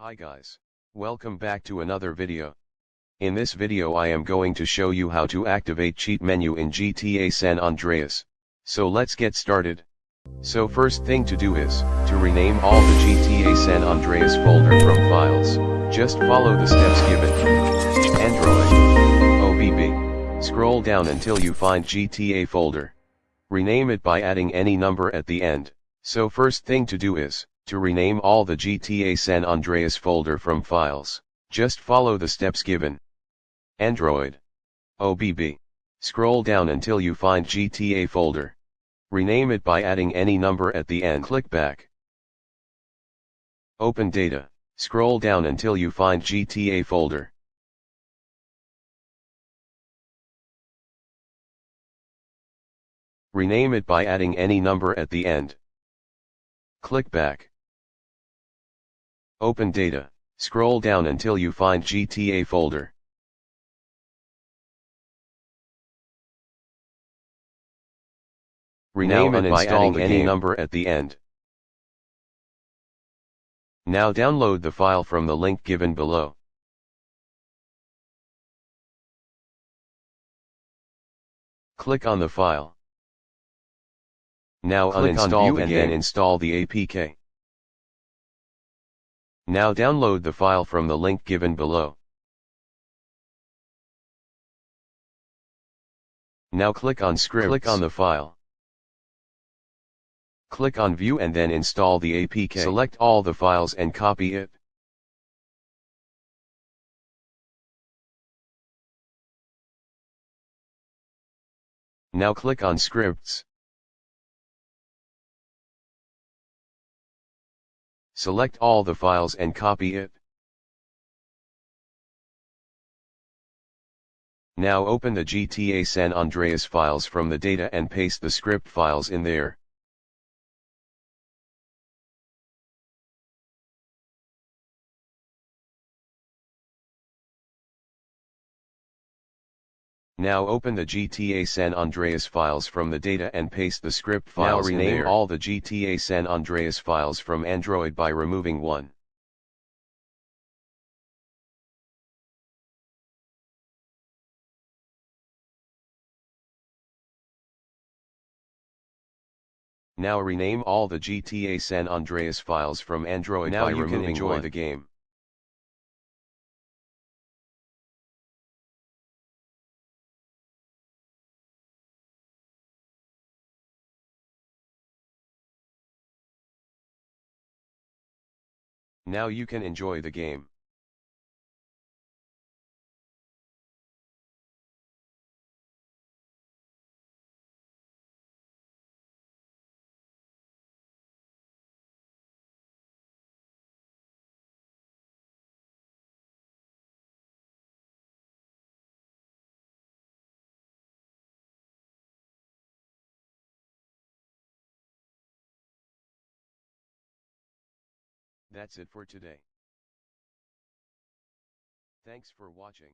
Hi guys, welcome back to another video. In this video I am going to show you how to activate cheat menu in GTA San Andreas. So let's get started. So first thing to do is, to rename all the GTA San Andreas folder from files, just follow the steps given. Android, OBB, scroll down until you find GTA folder. Rename it by adding any number at the end. So first thing to do is, to rename all the GTA San Andreas folder from files, just follow the steps given. Android. OBB. Scroll down until you find GTA folder. Rename it by adding any number at the end. Click back. Open data. Scroll down until you find GTA folder. Rename it by adding any number at the end. Click back. Open data, scroll down until you find GTA folder. Rename by adding any number at the end. Now download the file from the link given below. Click on the file. Now Click uninstall and then install the APK. Now download the file from the link given below. Now click on scripts. Click on the file. Click on view and then install the APK. Select all the files and copy it. Now click on scripts. Select all the files and copy it. Now open the GTA San Andreas files from the data and paste the script files in there. Now open the GTA San Andreas files from the data and paste the script files now rename all the GTA San Andreas files from Android by removing one. Now rename all the GTA San Andreas files from Android now by you removing can enjoy one. the game. Now you can enjoy the game. That's it for today. Thanks for watching.